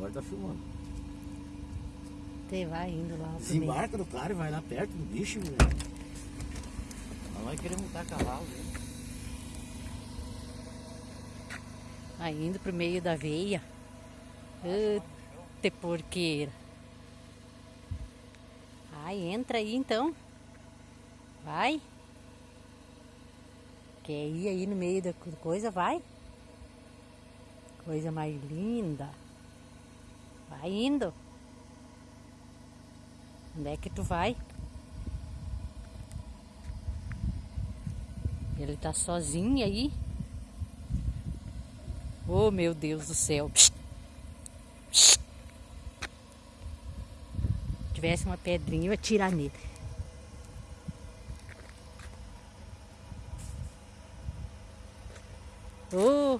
Agora tá filmando. Você vai indo lá. Desembarca do cara e vai lá perto do bicho, velho. Ela vai querer montar cavalo, né? Vai indo pro meio da veia. Eita porqueira. Ai, entra aí então. Vai. Quer ir aí no meio da co- coisa? Vai. Coisa mais linda. Vai indo. Onde é que tu vai? Ele tá sozinho aí. Oh, meu Deus do céu. Se tivesse uma pedrinha, eu ia tirar nele. Oh,